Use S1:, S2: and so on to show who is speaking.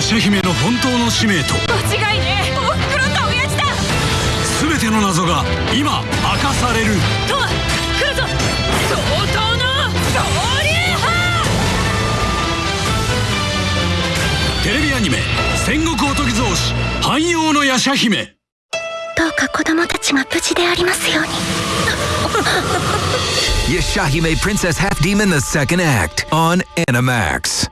S1: ヤシャ姫の本当の使命と
S2: 間違いねえ。おふくろと親父だ。
S1: 全ての謎が今明かされる
S2: とわ来るぞ。相当の恐竜派。
S1: テレビアニメ「戦国おとぎ造詞汎用のヤシャ姫」
S3: どうか子供たちが無事でありますように。
S4: Yashahime Princess Half Demon the Second Act on Animax.